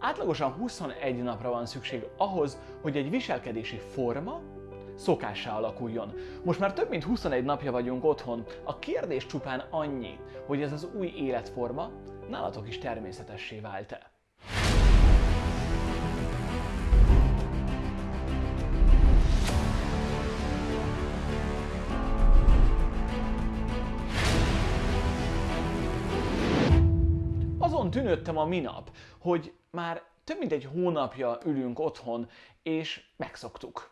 átlagosan 21 napra van szükség ahhoz, hogy egy viselkedési forma szokássá alakuljon. Most már több mint 21 napja vagyunk otthon. A kérdés csupán annyi, hogy ez az új életforma nálatok is természetessé vált-e. Azon tűnődtem a minap, hogy már több mint egy hónapja ülünk otthon, és megszoktuk.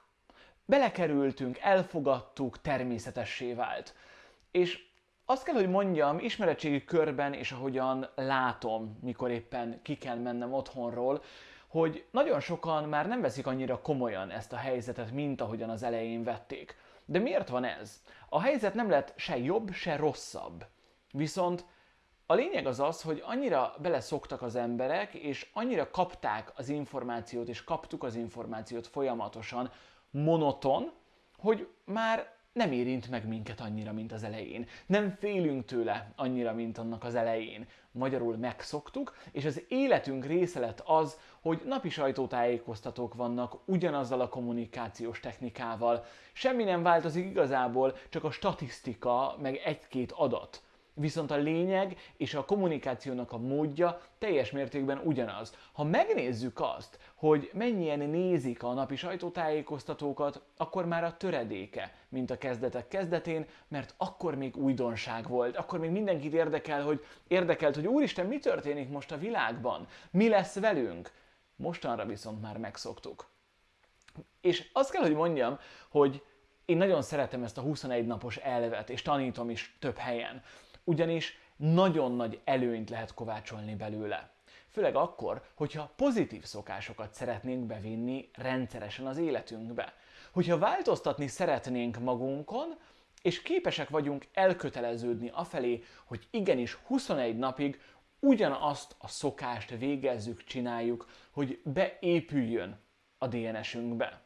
Belekerültünk, elfogadtuk, természetessé vált. És azt kell, hogy mondjam, ismeretségi körben és ahogyan látom, mikor éppen ki kell mennem otthonról, hogy nagyon sokan már nem veszik annyira komolyan ezt a helyzetet, mint ahogyan az elején vették. De miért van ez? A helyzet nem lett se jobb, se rosszabb. Viszont a lényeg az az, hogy annyira beleszoktak az emberek, és annyira kapták az információt, és kaptuk az információt folyamatosan, monoton, hogy már nem érint meg minket annyira, mint az elején. Nem félünk tőle annyira, mint annak az elején. Magyarul megszoktuk, és az életünk része lett az, hogy napi sajtótájékoztatók vannak ugyanazzal a kommunikációs technikával. Semmi nem változik igazából, csak a statisztika, meg egy-két adat. Viszont a lényeg és a kommunikációnak a módja teljes mértékben ugyanaz. Ha megnézzük azt, hogy mennyien nézik a napi sajtótájékoztatókat, akkor már a töredéke, mint a kezdetek kezdetén, mert akkor még újdonság volt, akkor még mindenkit érdekel, hogy érdekelt, hogy úristen, mi történik most a világban, mi lesz velünk. Mostanra viszont már megszoktuk. És azt kell, hogy mondjam, hogy én nagyon szeretem ezt a 21 napos elvet, és tanítom is több helyen ugyanis nagyon nagy előnyt lehet kovácsolni belőle. Főleg akkor, hogyha pozitív szokásokat szeretnénk bevinni rendszeresen az életünkbe. Hogyha változtatni szeretnénk magunkon, és képesek vagyunk elköteleződni afelé, hogy igenis 21 napig ugyanazt a szokást végezzük, csináljuk, hogy beépüljön a DNS-ünkbe.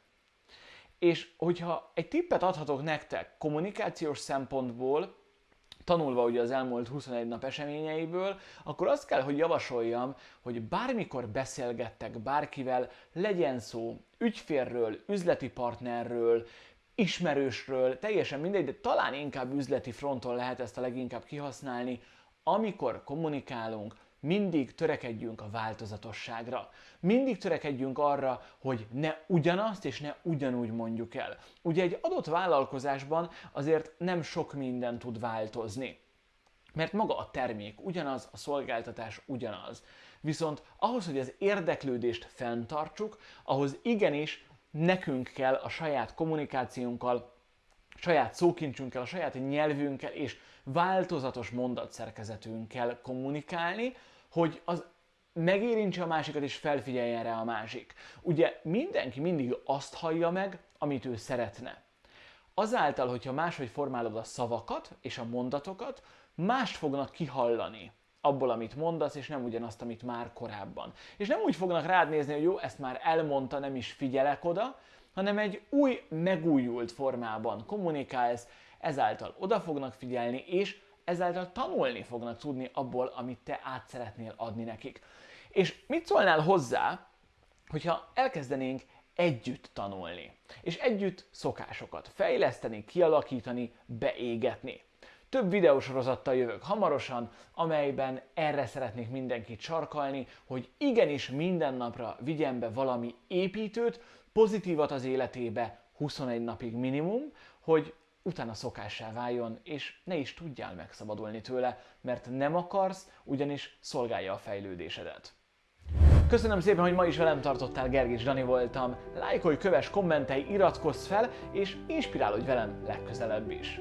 És hogyha egy tippet adhatok nektek kommunikációs szempontból, tanulva ugye az elmúlt 21 nap eseményeiből, akkor azt kell, hogy javasoljam, hogy bármikor beszélgettek bárkivel, legyen szó ügyférről, üzleti partnerről, ismerősről, teljesen mindegy, de talán inkább üzleti fronton lehet ezt a leginkább kihasználni, amikor kommunikálunk, mindig törekedjünk a változatosságra. Mindig törekedjünk arra, hogy ne ugyanazt és ne ugyanúgy mondjuk el. Ugye egy adott vállalkozásban azért nem sok minden tud változni. Mert maga a termék ugyanaz, a szolgáltatás ugyanaz. Viszont ahhoz, hogy az érdeklődést fenntartsuk, ahhoz igenis nekünk kell a saját kommunikációnkkal, saját szókincsünkkel, a saját nyelvünkkel és változatos mondatszerkezetünkkel kommunikálni, hogy az megérintse a másikat és felfigyeljen rá a másik. Ugye mindenki mindig azt hallja meg, amit ő szeretne. Azáltal, hogyha máshogy formálod a szavakat és a mondatokat, mást fognak kihallani abból, amit mondasz, és nem ugyanazt, amit már korábban. És nem úgy fognak rád nézni, hogy jó, ezt már elmondta, nem is figyelek oda, hanem egy új, megújult formában kommunikálsz, ezáltal oda fognak figyelni, és ezáltal tanulni fognak tudni abból, amit te át szeretnél adni nekik. És mit szólnál hozzá, hogyha elkezdenénk együtt tanulni, és együtt szokásokat fejleszteni, kialakítani, beégetni. Több videósorozattal jövök hamarosan, amelyben erre szeretnék mindenkit sarkalni, hogy igenis minden napra vigyen be valami építőt, pozitívat az életébe 21 napig minimum, hogy utána szokássá váljon, és ne is tudjál megszabadulni tőle, mert nem akarsz, ugyanis szolgálja a fejlődésedet. Köszönöm szépen, hogy ma is velem tartottál, Gergés Dani voltam. Lájkolj, köves, kommentelj, iratkozz fel, és inspirálódj velem legközelebb is.